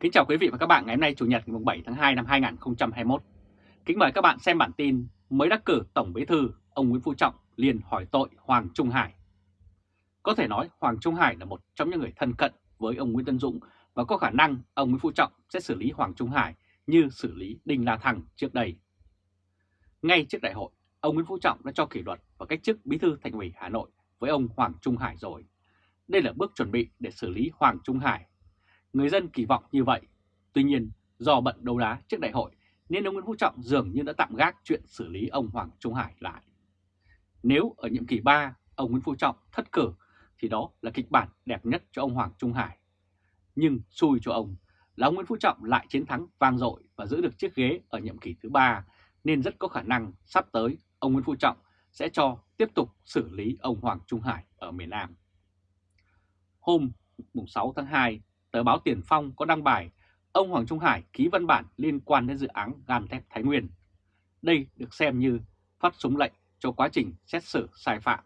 Kính chào quý vị và các bạn ngày hôm nay Chủ nhật ngày 7 tháng 2 năm 2021. Kính mời các bạn xem bản tin mới đắc cử Tổng Bí thư ông Nguyễn Phú Trọng liền hỏi tội Hoàng Trung Hải. Có thể nói Hoàng Trung Hải là một trong những người thân cận với ông Nguyễn Tân Dũng và có khả năng ông Nguyễn Phú Trọng sẽ xử lý Hoàng Trung Hải như xử lý Đinh La Thăng trước đây. Ngay trước đại hội, ông Nguyễn Phú Trọng đã cho kỷ luật và cách chức Bí thư Thành ủy Hà Nội với ông Hoàng Trung Hải rồi. Đây là bước chuẩn bị để xử lý Hoàng Trung Hải Người dân kỳ vọng như vậy. Tuy nhiên, do bận đấu đá trước đại hội nên ông Nguyễn Phú Trọng dường như đã tạm gác chuyện xử lý ông Hoàng Trung Hải lại. Nếu ở nhiệm kỳ 3 ông Nguyễn Phú Trọng thất cử thì đó là kịch bản đẹp nhất cho ông Hoàng Trung Hải. Nhưng xui cho ông là ông Nguyễn Phú Trọng lại chiến thắng vang dội và giữ được chiếc ghế ở nhiệm kỳ thứ 3 nên rất có khả năng sắp tới ông Nguyễn Phú Trọng sẽ cho tiếp tục xử lý ông Hoàng Trung Hải ở miền Nam. Hôm 6 tháng 2, tờ báo Tiền Phong có đăng bài ông Hoàng Trung Hải ký văn bản liên quan đến dự án gan thép Thái Nguyên. Đây được xem như phát súng lệnh cho quá trình xét xử sai phạm.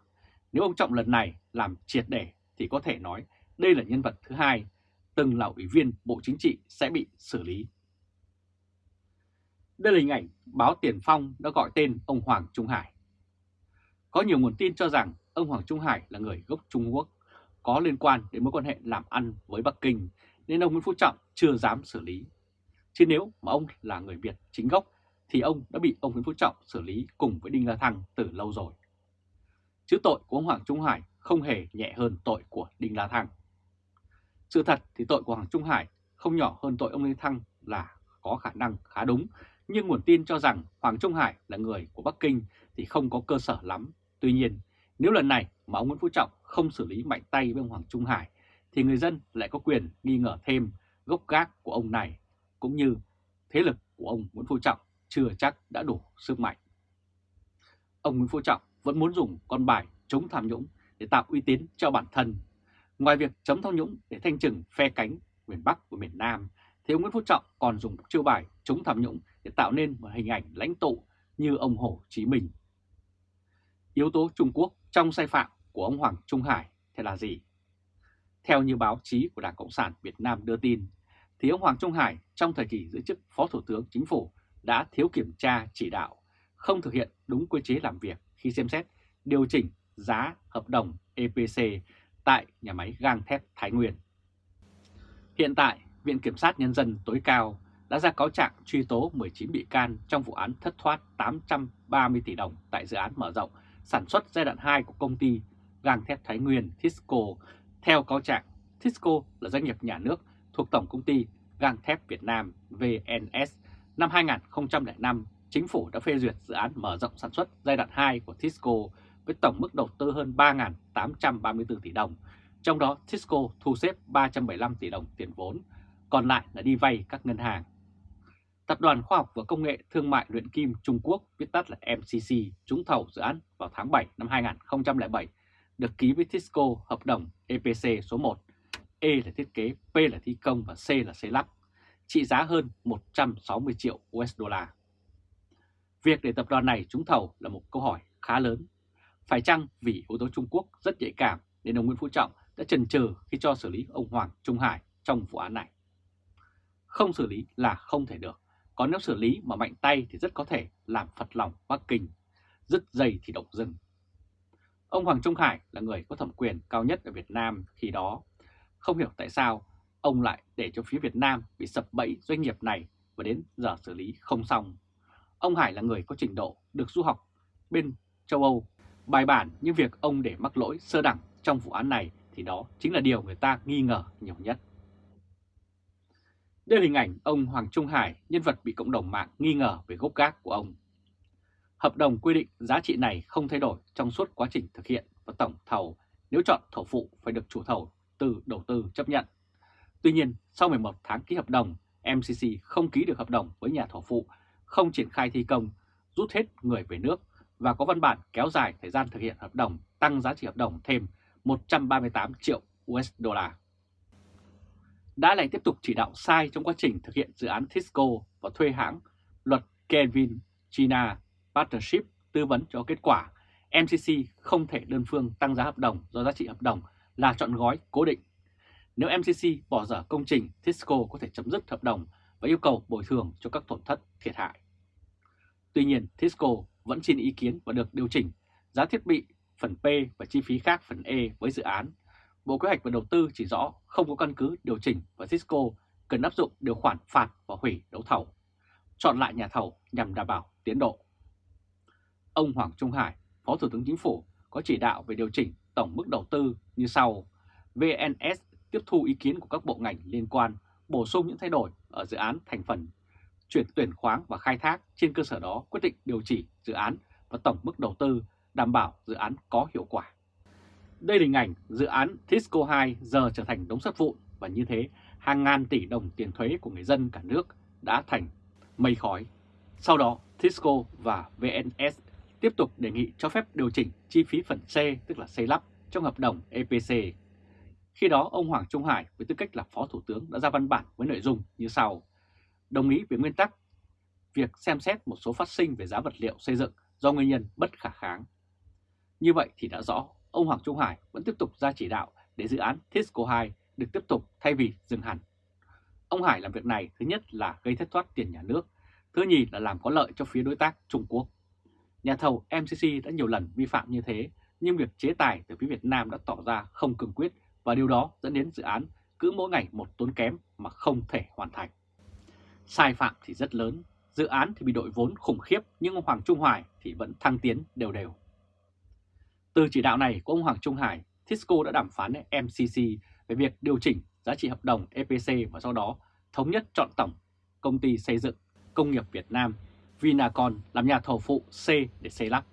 Nếu ông Trọng lần này làm triệt để thì có thể nói đây là nhân vật thứ hai, từng là ủy viên Bộ Chính trị sẽ bị xử lý. Đây là hình ảnh báo Tiền Phong đã gọi tên ông Hoàng Trung Hải. Có nhiều nguồn tin cho rằng ông Hoàng Trung Hải là người gốc Trung Quốc có liên quan đến mối quan hệ làm ăn với Bắc Kinh nên ông Nguyễn Phú Trọng chưa dám xử lý. Chứ nếu mà ông là người Việt chính gốc thì ông đã bị ông Nguyễn Phú Trọng xử lý cùng với Đinh La Thăng từ lâu rồi. Chứ tội của ông Hoàng Trung Hải không hề nhẹ hơn tội của Đinh La Thăng. Sự thật thì tội của Hoàng Trung Hải không nhỏ hơn tội ông Lê Thăng là có khả năng khá đúng, nhưng nguồn tin cho rằng Hoàng Trung Hải là người của Bắc Kinh thì không có cơ sở lắm. Tuy nhiên, nếu lần này mà ông Nguyễn Phú Trọng không xử lý mạnh tay với ông Hoàng Trung Hải thì người dân lại có quyền nghi ngờ thêm gốc gác của ông này cũng như thế lực của ông Nguyễn Phú Trọng chưa chắc đã đủ sức mạnh. Ông Nguyễn Phú Trọng vẫn muốn dùng con bài chống tham nhũng để tạo uy tín cho bản thân. Ngoài việc chống tham nhũng để thanh trừng phe cánh miền Bắc và miền Nam, thì ông Nguyễn Phú Trọng còn dùng chiêu bài chống tham nhũng để tạo nên một hình ảnh lãnh tụ như ông Hồ Chí Minh. Yếu tố Trung Quốc trong sai phạm của ông Hoàng Trung Hải thì là gì? Theo như báo chí của Đảng Cộng sản Việt Nam đưa tin, thì ông Hoàng Trung Hải trong thời kỳ giữ chức Phó Thủ tướng Chính phủ đã thiếu kiểm tra chỉ đạo, không thực hiện đúng quy chế làm việc khi xem xét điều chỉnh giá hợp đồng EPC tại nhà máy gang thép Thái Nguyên. Hiện tại, Viện Kiểm sát Nhân dân tối cao đã ra cáo trạng truy tố 19 bị can trong vụ án thất thoát 830 tỷ đồng tại dự án mở rộng sản xuất giai đoạn 2 của công ty gang thép Thái Nguyên Tisco. Theo cáo trạng, Tisco là doanh nghiệp nhà nước thuộc Tổng Công ty Gang thép Việt Nam VNS. Năm 2005, chính phủ đã phê duyệt dự án mở rộng sản xuất giai đoạn 2 của Tisco với tổng mức đầu tư hơn 3.834 tỷ đồng, trong đó Tisco thu xếp 375 tỷ đồng tiền vốn, còn lại là đi vay các ngân hàng. Tập đoàn Khoa học và Công nghệ Thương mại Luyện Kim Trung Quốc, viết tắt là MCC, trúng thầu dự án vào tháng 7 năm 2007, được ký với Tisco hợp đồng EPC số 1, E là thiết kế, P là thi công và C là xây lắp, trị giá hơn 160 triệu USD. Việc để tập đoàn này trúng thầu là một câu hỏi khá lớn. Phải chăng vì yếu tố Trung Quốc rất nhạy cảm nên ông Nguyễn Phú Trọng đã chần chừ khi cho xử lý ông Hoàng Trung Hải trong vụ án này? Không xử lý là không thể được. Còn nếu xử lý mà mạnh tay thì rất có thể làm phật lòng Bắc Kinh, dứt dây thì động rừng. Ông Hoàng Trung Hải là người có thẩm quyền cao nhất ở Việt Nam khi đó. Không hiểu tại sao ông lại để cho phía Việt Nam bị sập bẫy doanh nghiệp này và đến giờ xử lý không xong. Ông Hải là người có trình độ được du học bên châu Âu. Bài bản như việc ông để mắc lỗi sơ đẳng trong vụ án này thì đó chính là điều người ta nghi ngờ nhiều nhất. Đây là hình ảnh ông Hoàng Trung Hải, nhân vật bị cộng đồng mạng nghi ngờ về gốc gác của ông. Hợp đồng quy định giá trị này không thay đổi trong suốt quá trình thực hiện và tổng thầu nếu chọn thầu phụ phải được chủ thầu từ đầu tư chấp nhận. Tuy nhiên, sau 11 tháng ký hợp đồng, MCC không ký được hợp đồng với nhà thầu phụ, không triển khai thi công, rút hết người về nước và có văn bản kéo dài thời gian thực hiện hợp đồng tăng giá trị hợp đồng thêm 138 triệu USD đã lại tiếp tục chỉ đạo sai trong quá trình thực hiện dự án Tisco và thuê hãng luật Kevin China Partnership tư vấn cho kết quả. MCC không thể đơn phương tăng giá hợp đồng do giá trị hợp đồng là chọn gói cố định. Nếu MCC bỏ dở công trình, Tisco có thể chấm dứt hợp đồng và yêu cầu bồi thường cho các tổn thất thiệt hại. Tuy nhiên, Tisco vẫn xin ý kiến và được điều chỉnh giá thiết bị phần P và chi phí khác phần E với dự án. Bộ Kế hoạch và Đầu tư chỉ rõ không có căn cứ điều chỉnh và Cisco cần áp dụng điều khoản phạt và hủy đấu thầu, chọn lại nhà thầu nhằm đảm bảo tiến độ. Ông Hoàng Trung Hải, Phó Thủ tướng Chính phủ có chỉ đạo về điều chỉnh tổng mức đầu tư như sau. VNS tiếp thu ý kiến của các bộ ngành liên quan, bổ sung những thay đổi ở dự án thành phần, chuyển tuyển khoáng và khai thác trên cơ sở đó quyết định điều chỉ dự án và tổng mức đầu tư đảm bảo dự án có hiệu quả. Đây là hình ảnh dự án Tisco 2 giờ trở thành đống sắt vụn và như thế hàng ngàn tỷ đồng tiền thuế của người dân cả nước đã thành mây khói. Sau đó Tisco và VNS tiếp tục đề nghị cho phép điều chỉnh chi phí phần C tức là xây lắp trong hợp đồng EPC. Khi đó ông Hoàng Trung Hải với tư cách là Phó Thủ tướng đã ra văn bản với nội dung như sau. Đồng ý về nguyên tắc việc xem xét một số phát sinh về giá vật liệu xây dựng do nguyên nhân bất khả kháng. Như vậy thì đã rõ, ông Hoàng Trung Hải vẫn tiếp tục ra chỉ đạo để dự án Tisco 2 được tiếp tục thay vì dừng hẳn. Ông Hải làm việc này thứ nhất là gây thất thoát tiền nhà nước, thứ nhì là làm có lợi cho phía đối tác Trung Quốc. Nhà thầu MCC đã nhiều lần vi phạm như thế, nhưng việc chế tài từ phía Việt Nam đã tỏ ra không cương quyết và điều đó dẫn đến dự án cứ mỗi ngày một tốn kém mà không thể hoàn thành. Sai phạm thì rất lớn, dự án thì bị đội vốn khủng khiếp nhưng ông Hoàng Trung Hoài thì vẫn thăng tiến đều đều. Từ chỉ đạo này của ông Hoàng Trung Hải, Tisco đã đàm phán với MCC về việc điều chỉnh giá trị hợp đồng EPC và sau đó thống nhất chọn tổng công ty xây dựng công nghiệp Việt Nam Vinacon làm nhà thầu phụ C để xây lắp.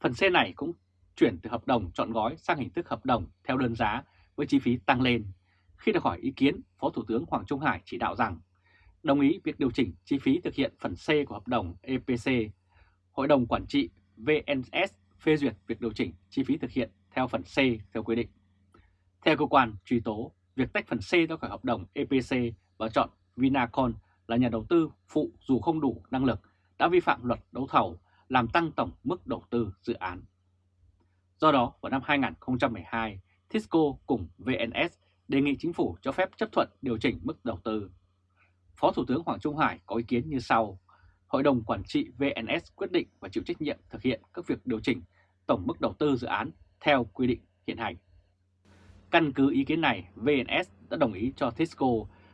Phần C này cũng chuyển từ hợp đồng chọn gói sang hình thức hợp đồng theo đơn giá với chi phí tăng lên. Khi được hỏi ý kiến, Phó Thủ tướng Hoàng Trung Hải chỉ đạo rằng đồng ý việc điều chỉnh chi phí thực hiện phần C của hợp đồng EPC. Hội đồng Quản trị VNS phê duyệt việc điều chỉnh chi phí thực hiện theo phần C theo quy định. Theo cơ quan truy tố, việc tách phần C ra khỏi hợp đồng EPC và chọn Vinacon là nhà đầu tư phụ dù không đủ năng lực đã vi phạm luật đấu thầu làm tăng tổng mức đầu tư dự án. Do đó, vào năm 2012, Tisco cùng VNS đề nghị chính phủ cho phép chấp thuận điều chỉnh mức đầu tư. Phó Thủ tướng Hoàng Trung Hải có ý kiến như sau. Hội đồng Quản trị VNS quyết định và chịu trách nhiệm thực hiện các việc điều chỉnh tổng mức đầu tư dự án theo quy định hiện hành. Căn cứ ý kiến này, VNS đã đồng ý cho Tisco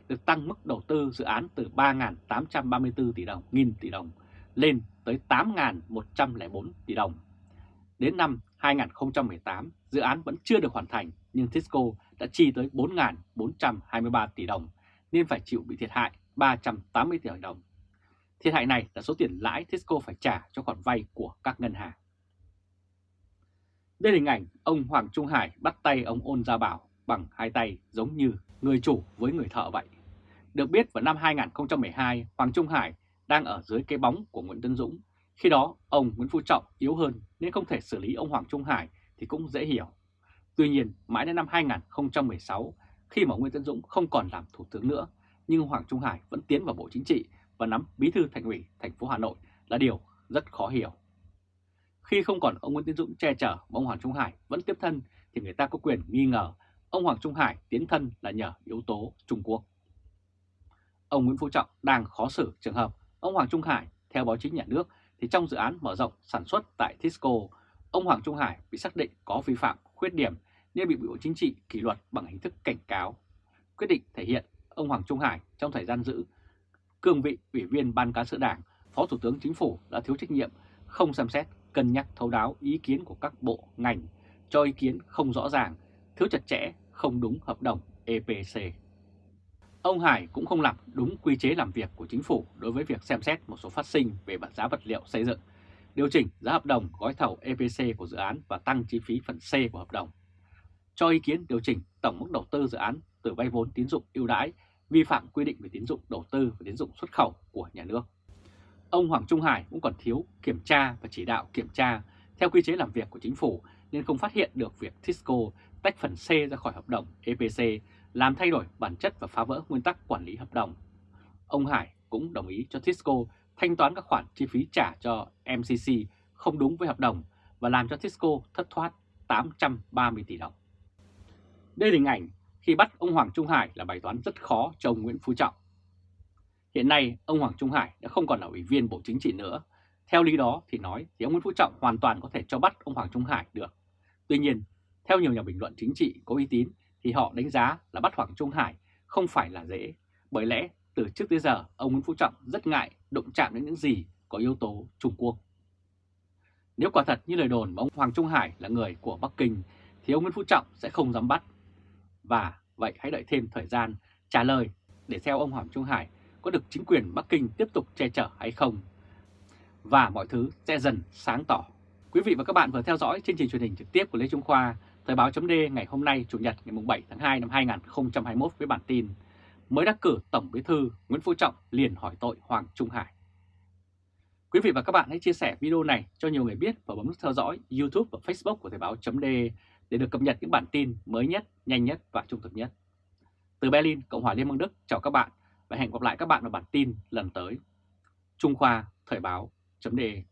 được tăng mức đầu tư dự án từ 3.834 tỷ đồng, nghìn tỷ đồng lên tới 8.104 tỷ đồng. Đến năm 2018, dự án vẫn chưa được hoàn thành nhưng Tisco đã chi tới 4.423 tỷ đồng nên phải chịu bị thiệt hại 380 tỷ đồng. Thiệt hại này là số tiền lãi Tisco phải trả cho khoản vay của các ngân hàng. Đây là hình ảnh ông Hoàng Trung Hải bắt tay ông Ôn Gia Bảo bằng hai tay giống như người chủ với người thợ vậy. Được biết vào năm 2012, Hoàng Trung Hải đang ở dưới cái bóng của Nguyễn Tân Dũng. Khi đó, ông Nguyễn Phú Trọng yếu hơn nên không thể xử lý ông Hoàng Trung Hải thì cũng dễ hiểu. Tuy nhiên, mãi đến năm 2016, khi mà Nguyễn Tân Dũng không còn làm thủ tướng nữa, nhưng Hoàng Trung Hải vẫn tiến vào Bộ Chính trị và nắm bí thư thành ủy thành phố Hà Nội là điều rất khó hiểu. Khi không còn ông Nguyễn Tiến Dũng che chở mà ông Hoàng Trung Hải vẫn tiếp thân thì người ta có quyền nghi ngờ ông Hoàng Trung Hải tiến thân là nhờ yếu tố Trung Quốc. Ông Nguyễn Phú Trọng đang khó xử trường hợp ông Hoàng Trung Hải theo báo chí nhà nước thì trong dự án mở rộng sản xuất tại Tisco, ông Hoàng Trung Hải bị xác định có vi phạm, khuyết điểm nên bị Bộ Chính trị kỷ luật bằng hình thức cảnh cáo. Quyết định thể hiện ông Hoàng Trung Hải trong thời gian giữ cương vị Ủy viên Ban Cán sự Đảng, Phó Thủ tướng Chính phủ đã thiếu trách nhiệm, không xem xét, cân nhắc thấu đáo ý kiến của các bộ, ngành, cho ý kiến không rõ ràng, thiếu chặt chẽ, không đúng hợp đồng EPC. Ông Hải cũng không làm đúng quy chế làm việc của chính phủ đối với việc xem xét một số phát sinh về bản giá vật liệu xây dựng, điều chỉnh giá hợp đồng gói thầu EPC của dự án và tăng chi phí phần C của hợp đồng. Cho ý kiến điều chỉnh tổng mức đầu tư dự án từ vay vốn tín dụng ưu đãi, vi phạm quy định về tín dụng đầu tư và tín dụng xuất khẩu của nhà nước. Ông Hoàng Trung Hải cũng còn thiếu kiểm tra và chỉ đạo kiểm tra theo quy chế làm việc của chính phủ nên không phát hiện được việc Tisco tách phần C ra khỏi hợp đồng EPC làm thay đổi bản chất và phá vỡ nguyên tắc quản lý hợp đồng. Ông Hải cũng đồng ý cho Tisco thanh toán các khoản chi phí trả cho MCC không đúng với hợp đồng và làm cho Tisco thất thoát 830 tỷ đồng. Đây là hình ảnh khi bắt ông Hoàng Trung Hải là bài toán rất khó cho ông Nguyễn Phú Trọng. Hiện nay, ông Hoàng Trung Hải đã không còn là ủy viên Bộ Chính trị nữa. Theo lý đó thì nói thì ông Nguyễn Phú Trọng hoàn toàn có thể cho bắt ông Hoàng Trung Hải được. Tuy nhiên, theo nhiều nhà bình luận chính trị có uy tín thì họ đánh giá là bắt Hoàng Trung Hải không phải là dễ. Bởi lẽ từ trước tới giờ ông Nguyễn Phú Trọng rất ngại động chạm đến những gì có yếu tố Trung Quốc. Nếu quả thật như lời đồn mà ông Hoàng Trung Hải là người của Bắc Kinh thì ông Nguyễn Phú Trọng sẽ không dám bắt. Và vậy hãy đợi thêm thời gian trả lời để theo ông Hoàng Trung Hải có được chính quyền Bắc Kinh tiếp tục che chở hay không. Và mọi thứ sẽ dần sáng tỏ. Quý vị và các bạn vừa theo dõi chương trình truyền hình trực tiếp của Lê Trung Khoa, Thời báo chấm ngày hôm nay Chủ nhật ngày 7 tháng 2 năm 2021 với bản tin Mới đắc cử Tổng Bí thư Nguyễn Phú Trọng liền hỏi tội Hoàng Trung Hải. Quý vị và các bạn hãy chia sẻ video này cho nhiều người biết và bấm nút theo dõi YouTube và Facebook của Thời báo chấm để được cập nhật những bản tin mới nhất, nhanh nhất và trung thực nhất. Từ Berlin, Cộng hòa Liên bang Đức, chào các bạn và hẹn gặp lại các bạn ở bản tin lần tới. Trung Khoa Thời báo.de